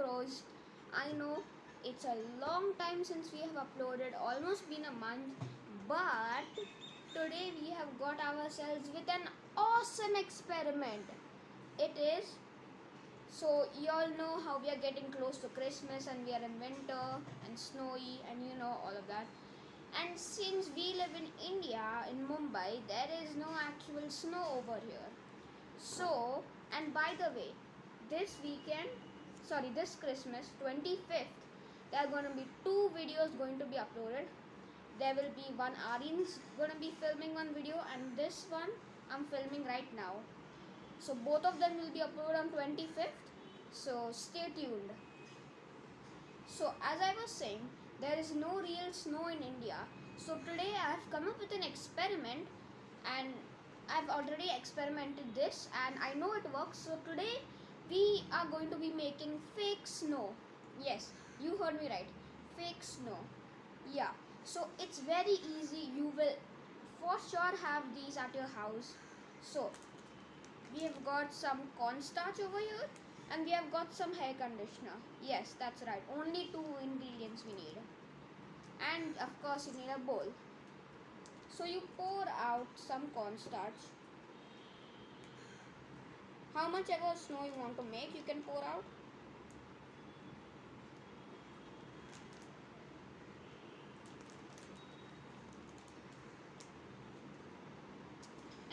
Crows. I know it's a long time since we have uploaded, almost been a month, but today we have got ourselves with an awesome experiment. It is so you all know how we are getting close to Christmas and we are in winter and snowy and you know all of that. And since we live in India, in Mumbai, there is no actual snow over here. So, and by the way, this weekend, sorry, this Christmas, 25th, there are going to be two videos going to be uploaded. There will be one Arin's going to be filming one video and this one I'm filming right now. So both of them will be uploaded on 25th. So stay tuned. So as I was saying, there is no real snow in India. So today I have come up with an experiment and I've already experimented this and I know it works. So today we are going to be making fake snow. Yes, you heard me right. Fake snow. Yeah. So it's very easy. You will for sure have these at your house. So we have got some cornstarch over here and we have got some hair conditioner yes that's right only two ingredients we need and of course you need a bowl so you pour out some cornstarch how much ever snow you want to make you can pour out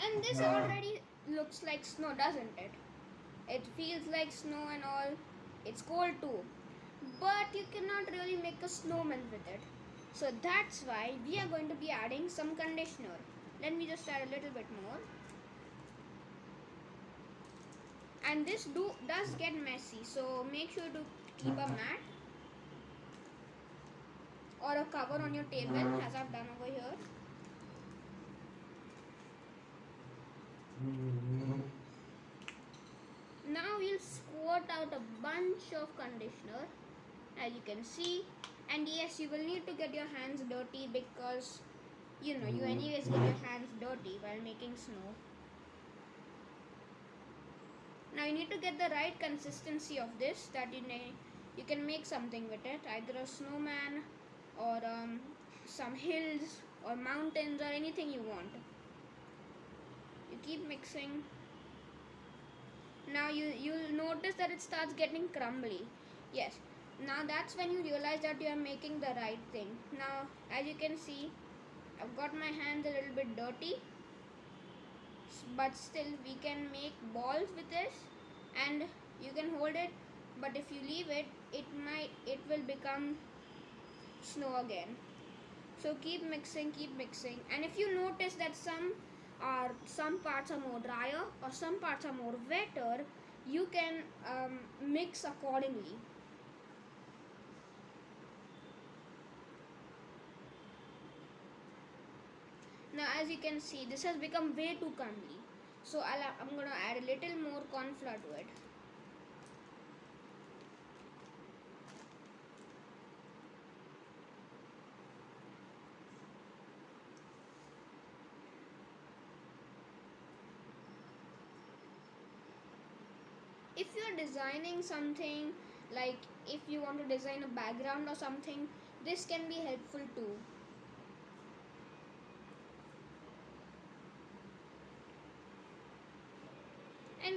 and this already looks like snow doesn't it it feels like snow and all. It's cold too. But you cannot really make a snowman with it. So that's why we are going to be adding some conditioner. Let me just add a little bit more. And this do does get messy. So make sure to keep a uh-huh. mat or a cover on your table as I've done over here. Mm-hmm. now we'll squirt out a bunch of conditioner as you can see and yes you will need to get your hands dirty because you know you mm-hmm. anyways get your hands dirty while making snow now you need to get the right consistency of this that you may you can make something with it either a snowman or um, some hills or mountains or anything you want. You keep mixing. Now you you'll notice that it starts getting crumbly. Yes. Now that's when you realize that you are making the right thing. Now as you can see I've got my hands a little bit dirty but still we can make balls with this and you can hold it but if you leave it it might it will become snow again. So keep mixing keep mixing. And if you notice that some are some parts are more drier or some parts are more wetter you can um, mix accordingly now as you can see this has become way too crumbly so i am going to add a little more corn flour to it. If you're designing something like if you want to design a background or something this can be helpful too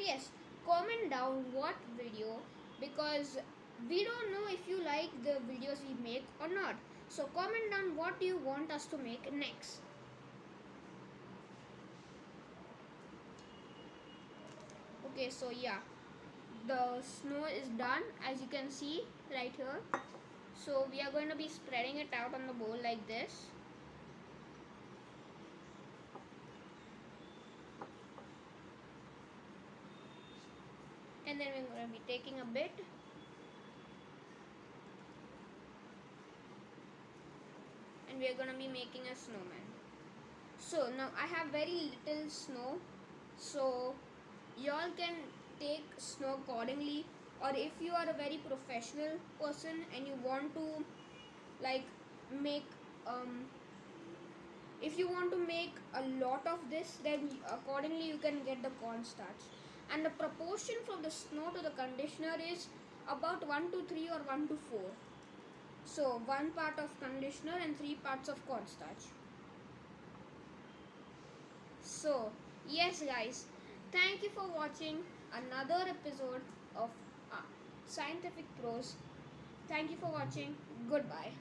and yes comment down what video because we don't know if you like the videos we make or not. So comment down what you want us to make next. Okay so yeah the snow is done as you can see right here. So we are going to be spreading it out on the bowl like this and then we're going to be taking a bit. And we are going to be making a snowman. So now I have very little snow. So y'all can take snow accordingly. Or if you are a very professional person and you want to like make um, if you want to make a lot of this then accordingly you can get the cornstarch and the proportion from the snow to the conditioner is about 1 to 3 or 1 to 4 so one part of conditioner and three parts of cornstarch. So yes guys. Thank you for watching another episode of uh, scientific prose thank you for watching. Goodbye